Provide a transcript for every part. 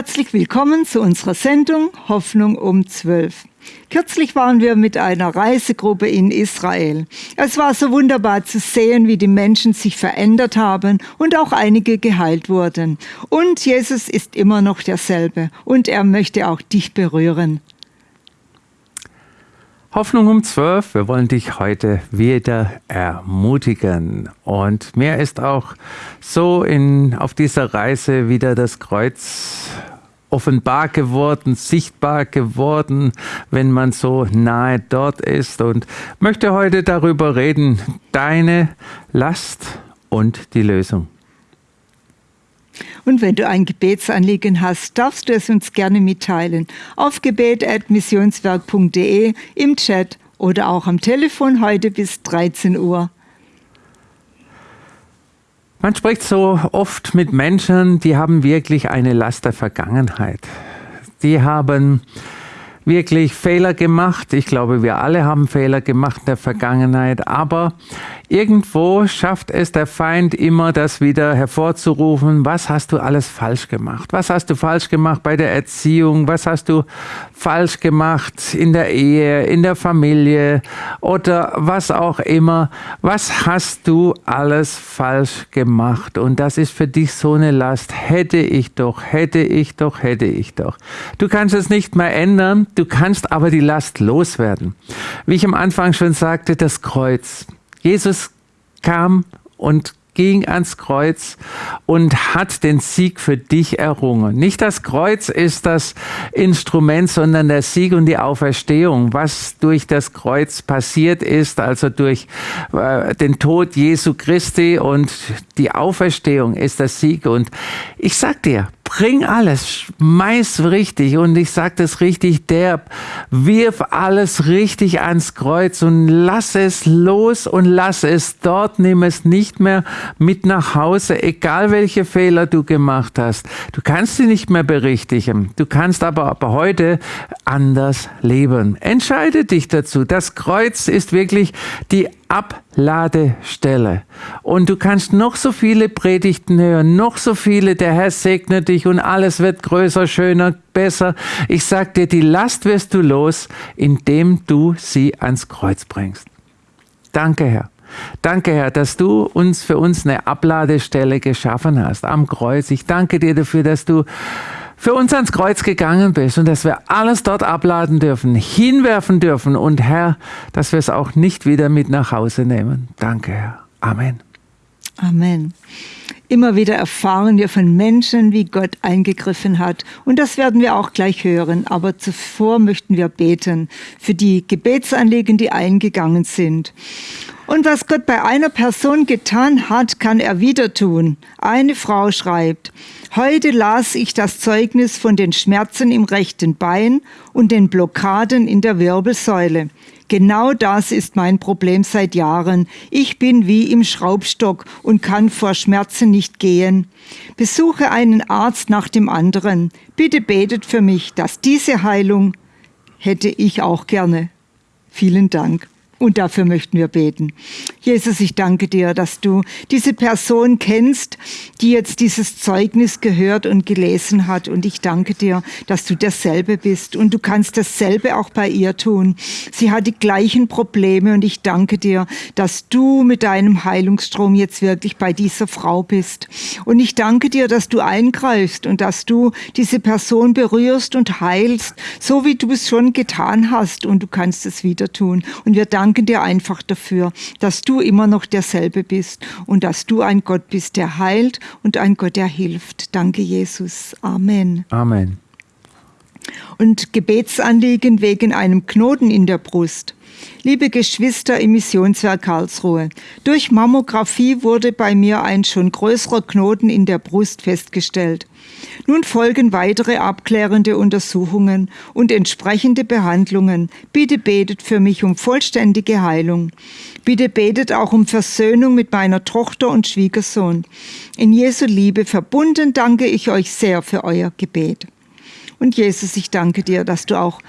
Herzlich willkommen zu unserer Sendung Hoffnung um 12. Kürzlich waren wir mit einer Reisegruppe in Israel. Es war so wunderbar zu sehen, wie die Menschen sich verändert haben und auch einige geheilt wurden. Und Jesus ist immer noch derselbe und er möchte auch dich berühren. Hoffnung um 12, wir wollen dich heute wieder ermutigen. Und mir ist auch so in, auf dieser Reise wieder das Kreuz offenbar geworden, sichtbar geworden, wenn man so nahe dort ist. Und möchte heute darüber reden, deine Last und die Lösung. Und wenn du ein Gebetsanliegen hast, darfst du es uns gerne mitteilen. Auf gebet.missionswerk.de, im Chat oder auch am Telefon heute bis 13 Uhr. Man spricht so oft mit Menschen, die haben wirklich eine Last der Vergangenheit. Die haben wirklich Fehler gemacht. Ich glaube, wir alle haben Fehler gemacht in der Vergangenheit. Aber irgendwo schafft es der Feind immer, das wieder hervorzurufen. Was hast du alles falsch gemacht? Was hast du falsch gemacht bei der Erziehung? Was hast du falsch gemacht in der Ehe, in der Familie oder was auch immer? Was hast du alles falsch gemacht? Und das ist für dich so eine Last. Hätte ich doch, hätte ich doch, hätte ich doch. Du kannst es nicht mehr ändern. Du kannst aber die Last loswerden. Wie ich am Anfang schon sagte, das Kreuz. Jesus kam und ging ans Kreuz und hat den Sieg für dich errungen. Nicht das Kreuz ist das Instrument, sondern der Sieg und die Auferstehung, was durch das Kreuz passiert ist, also durch äh, den Tod Jesu Christi und die Auferstehung ist der Sieg. Und ich sag dir, bring alles, schmeiß richtig und ich sage das richtig derb, wirf alles richtig ans Kreuz und lass es los und lass es dort, nimm es nicht mehr mit nach Hause, egal welche Fehler du gemacht hast. Du kannst sie nicht mehr berichtigen, du kannst aber, aber heute anders leben. Entscheide dich dazu. Das Kreuz ist wirklich die Abladestelle. Und du kannst noch so viele Predigten hören, noch so viele, der Herr segne dich und alles wird größer, schöner, besser. Ich sag dir, die Last wirst du los, indem du sie ans Kreuz bringst. Danke, Herr. Danke, Herr, dass du uns für uns eine Abladestelle geschaffen hast am Kreuz. Ich danke dir dafür, dass du für uns ans Kreuz gegangen bist und dass wir alles dort abladen dürfen, hinwerfen dürfen und Herr, dass wir es auch nicht wieder mit nach Hause nehmen. Danke, Herr. Amen. Amen. Immer wieder erfahren wir von Menschen, wie Gott eingegriffen hat. Und das werden wir auch gleich hören. Aber zuvor möchten wir beten für die Gebetsanliegen, die eingegangen sind. Und was Gott bei einer Person getan hat, kann er wieder tun. Eine Frau schreibt, heute las ich das Zeugnis von den Schmerzen im rechten Bein und den Blockaden in der Wirbelsäule. Genau das ist mein Problem seit Jahren. Ich bin wie im Schraubstock und kann vor Schmerzen nicht gehen. Besuche einen Arzt nach dem anderen. Bitte betet für mich, dass diese Heilung hätte ich auch gerne. Vielen Dank. Und dafür möchten wir beten. Jesus, ich danke dir, dass du diese Person kennst, die jetzt dieses Zeugnis gehört und gelesen hat. Und ich danke dir, dass du derselbe bist. Und du kannst dasselbe auch bei ihr tun. Sie hat die gleichen Probleme. Und ich danke dir, dass du mit deinem Heilungsstrom jetzt wirklich bei dieser Frau bist. Und ich danke dir, dass du eingreifst und dass du diese Person berührst und heilst, so wie du es schon getan hast. Und du kannst es wieder tun. Und wir danken danken dir einfach dafür, dass du immer noch derselbe bist und dass du ein Gott bist, der heilt und ein Gott, der hilft. Danke, Jesus. Amen. Amen. Und Gebetsanliegen wegen einem Knoten in der Brust. Liebe Geschwister im Missionswerk Karlsruhe, durch Mammographie wurde bei mir ein schon größerer Knoten in der Brust festgestellt. Nun folgen weitere abklärende Untersuchungen und entsprechende Behandlungen. Bitte betet für mich um vollständige Heilung. Bitte betet auch um Versöhnung mit meiner Tochter und Schwiegersohn. In Jesu Liebe verbunden danke ich euch sehr für euer Gebet. Und Jesus, ich danke dir, dass du auch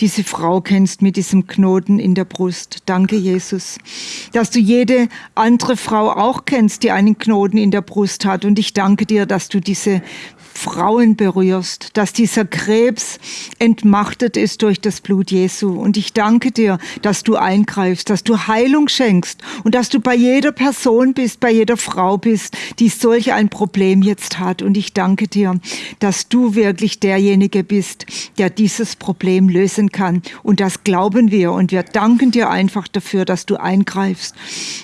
diese Frau kennst mit diesem Knoten in der Brust. Danke, Jesus, dass du jede andere Frau auch kennst, die einen Knoten in der Brust hat. Und ich danke dir, dass du diese Frauen berührst, dass dieser Krebs entmachtet ist durch das Blut Jesu. Und ich danke dir, dass du eingreifst, dass du Heilung schenkst und dass du bei jeder Person bist, bei jeder Frau bist, die solch ein Problem jetzt hat. Und ich danke dir, dass du wirklich derjenige bist, der dieses Problem lösen kann. Und das glauben wir. Und wir danken dir einfach dafür, dass du eingreifst.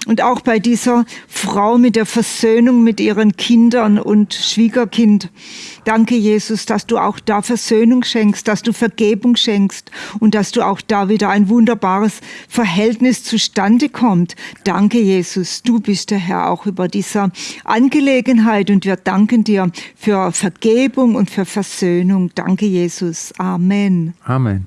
Und auch bei dieser Frau mit der Versöhnung mit ihren Kindern und Schwiegerkind. Danke, Jesus, dass du auch da Versöhnung schenkst, dass du Vergebung schenkst und dass du auch da wieder ein wunderbares Verhältnis zustande kommt. Danke, Jesus, du bist der Herr auch über dieser Angelegenheit und wir danken dir für Vergebung und für Versöhnung. Danke, Jesus. Amen. Amen.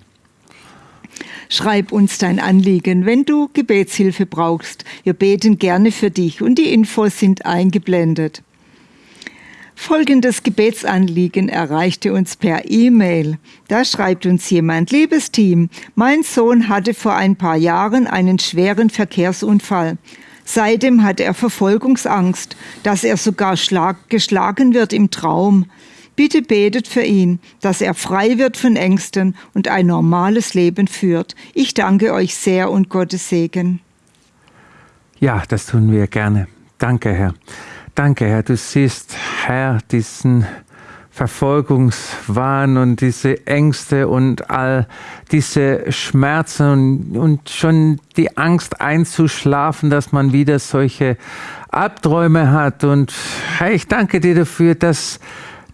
Schreib uns dein Anliegen, wenn du Gebetshilfe brauchst. Wir beten gerne für dich und die Infos sind eingeblendet. Folgendes Gebetsanliegen erreichte uns per E-Mail. Da schreibt uns jemand, liebes Team, mein Sohn hatte vor ein paar Jahren einen schweren Verkehrsunfall. Seitdem hat er Verfolgungsangst, dass er sogar geschlagen wird im Traum. Bitte betet für ihn, dass er frei wird von Ängsten und ein normales Leben führt. Ich danke euch sehr und Gottes Segen. Ja, das tun wir gerne. Danke, Herr. Danke, Herr. Du siehst, Herr, diesen Verfolgungswahn und diese Ängste und all diese Schmerzen und, und schon die Angst einzuschlafen, dass man wieder solche Albträume hat. Und Herr, ich danke dir dafür, dass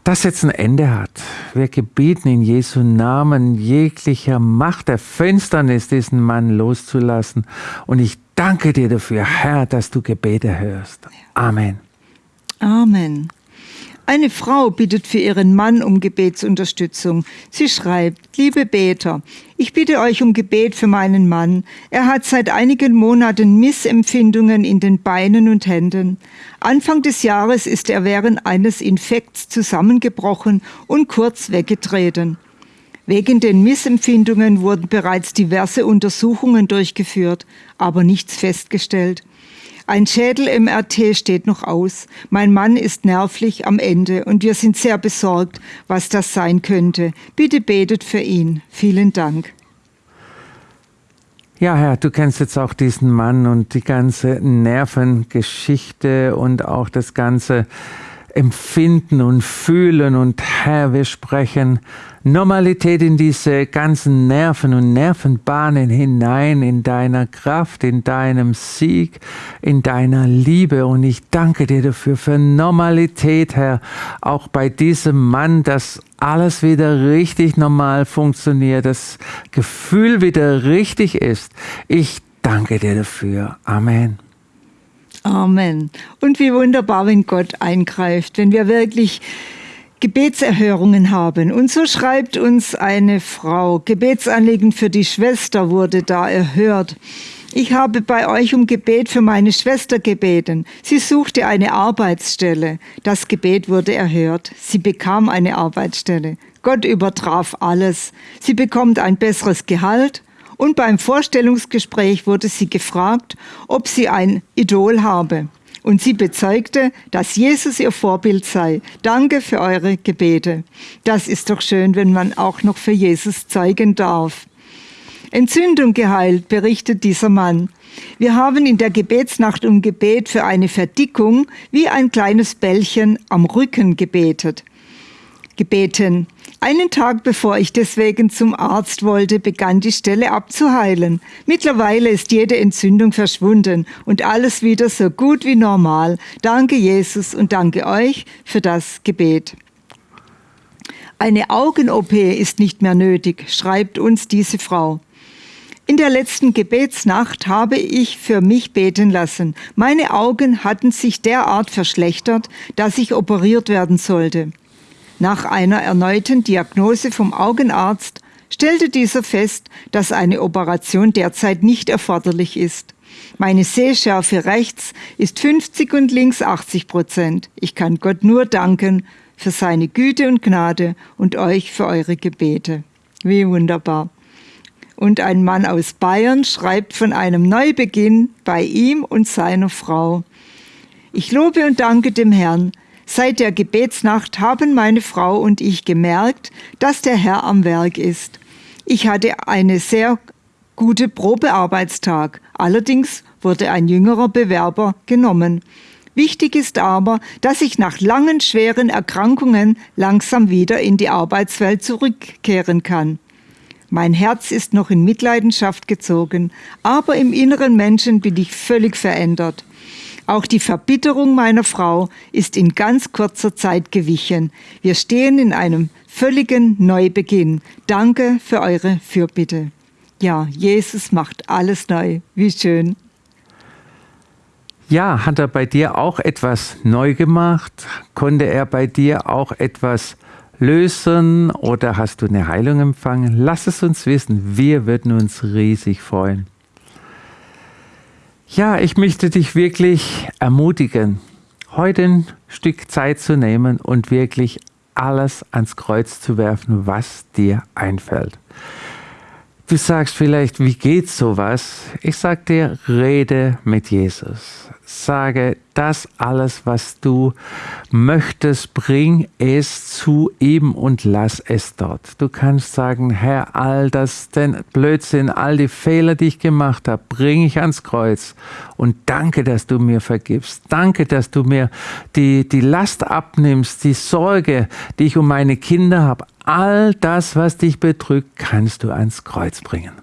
das jetzt ein Ende hat. Wir gebieten in Jesu Namen jeglicher Macht der Finsternis, diesen Mann loszulassen. Und ich danke dir dafür, Herr, dass du Gebete hörst. Amen. Amen. Eine Frau bittet für ihren Mann um Gebetsunterstützung. Sie schreibt, liebe Beter, ich bitte euch um Gebet für meinen Mann. Er hat seit einigen Monaten Missempfindungen in den Beinen und Händen. Anfang des Jahres ist er während eines Infekts zusammengebrochen und kurz weggetreten. Wegen den Missempfindungen wurden bereits diverse Untersuchungen durchgeführt, aber nichts festgestellt. Ein Schädel-MRT steht noch aus. Mein Mann ist nervlich am Ende und wir sind sehr besorgt, was das sein könnte. Bitte betet für ihn. Vielen Dank. Ja, Herr, du kennst jetzt auch diesen Mann und die ganze Nervengeschichte und auch das ganze Empfinden und Fühlen. Und Herr, wir sprechen Normalität in diese ganzen Nerven und Nervenbahnen hinein, in deiner Kraft, in deinem Sieg, in deiner Liebe. Und ich danke dir dafür, für Normalität, Herr, auch bei diesem Mann, dass alles wieder richtig normal funktioniert, das Gefühl wieder richtig ist. Ich danke dir dafür. Amen. Amen. Und wie wunderbar, wenn Gott eingreift, wenn wir wirklich Gebetserhörungen haben. Und so schreibt uns eine Frau, Gebetsanliegen für die Schwester wurde da erhört. Ich habe bei euch um Gebet für meine Schwester gebeten. Sie suchte eine Arbeitsstelle. Das Gebet wurde erhört. Sie bekam eine Arbeitsstelle. Gott übertraf alles. Sie bekommt ein besseres Gehalt. Und beim Vorstellungsgespräch wurde sie gefragt, ob sie ein Idol habe und sie bezeugte, dass Jesus ihr Vorbild sei. Danke für eure Gebete. Das ist doch schön, wenn man auch noch für Jesus zeugen darf. Entzündung geheilt, berichtet dieser Mann. Wir haben in der Gebetsnacht um Gebet für eine Verdickung wie ein kleines Bällchen am Rücken gebetet. Gebeten. Einen Tag bevor ich deswegen zum Arzt wollte, begann die Stelle abzuheilen. Mittlerweile ist jede Entzündung verschwunden und alles wieder so gut wie normal. Danke Jesus und danke euch für das Gebet. Eine Augen-OP ist nicht mehr nötig, schreibt uns diese Frau. In der letzten Gebetsnacht habe ich für mich beten lassen. Meine Augen hatten sich derart verschlechtert, dass ich operiert werden sollte. Nach einer erneuten Diagnose vom Augenarzt stellte dieser fest, dass eine Operation derzeit nicht erforderlich ist. Meine Sehschärfe rechts ist 50 und links 80 Prozent. Ich kann Gott nur danken für seine Güte und Gnade und euch für eure Gebete. Wie wunderbar. Und ein Mann aus Bayern schreibt von einem Neubeginn bei ihm und seiner Frau. Ich lobe und danke dem Herrn, Seit der Gebetsnacht haben meine Frau und ich gemerkt, dass der Herr am Werk ist. Ich hatte eine sehr gute Probearbeitstag. Allerdings wurde ein jüngerer Bewerber genommen. Wichtig ist aber, dass ich nach langen schweren Erkrankungen langsam wieder in die Arbeitswelt zurückkehren kann. Mein Herz ist noch in Mitleidenschaft gezogen, aber im inneren Menschen bin ich völlig verändert. Auch die Verbitterung meiner Frau ist in ganz kurzer Zeit gewichen. Wir stehen in einem völligen Neubeginn. Danke für eure Fürbitte. Ja, Jesus macht alles neu. Wie schön. Ja, hat er bei dir auch etwas neu gemacht? Konnte er bei dir auch etwas lösen oder hast du eine Heilung empfangen? Lass es uns wissen. Wir würden uns riesig freuen. Ja, ich möchte dich wirklich ermutigen, heute ein Stück Zeit zu nehmen und wirklich alles ans Kreuz zu werfen, was dir einfällt. Du sagst vielleicht, wie geht sowas? Ich sag dir, rede mit Jesus sage, das alles, was du möchtest, bring es zu ihm und lass es dort. Du kannst sagen, Herr, all das, den Blödsinn, all die Fehler, die ich gemacht habe, bringe ich ans Kreuz und danke, dass du mir vergibst. Danke, dass du mir die, die Last abnimmst, die Sorge, die ich um meine Kinder habe. All das, was dich bedrückt, kannst du ans Kreuz bringen.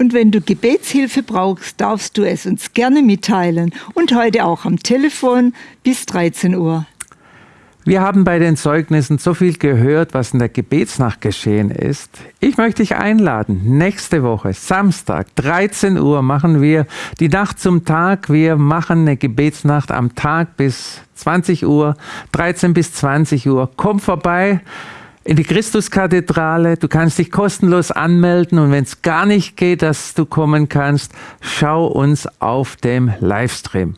Und wenn du Gebetshilfe brauchst, darfst du es uns gerne mitteilen. Und heute auch am Telefon bis 13 Uhr. Wir haben bei den Zeugnissen so viel gehört, was in der Gebetsnacht geschehen ist. Ich möchte dich einladen. Nächste Woche, Samstag, 13 Uhr, machen wir die Nacht zum Tag. Wir machen eine Gebetsnacht am Tag bis 20 Uhr, 13 bis 20 Uhr. Komm vorbei in die Christuskathedrale. Du kannst dich kostenlos anmelden und wenn es gar nicht geht, dass du kommen kannst, schau uns auf dem Livestream.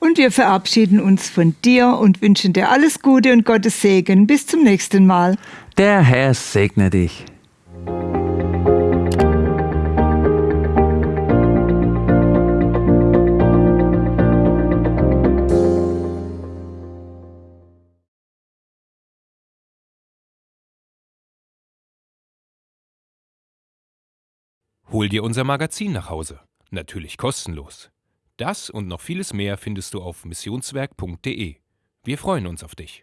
Und wir verabschieden uns von dir und wünschen dir alles Gute und Gottes Segen. Bis zum nächsten Mal. Der Herr segne dich. Hol dir unser Magazin nach Hause. Natürlich kostenlos. Das und noch vieles mehr findest du auf missionswerk.de. Wir freuen uns auf dich.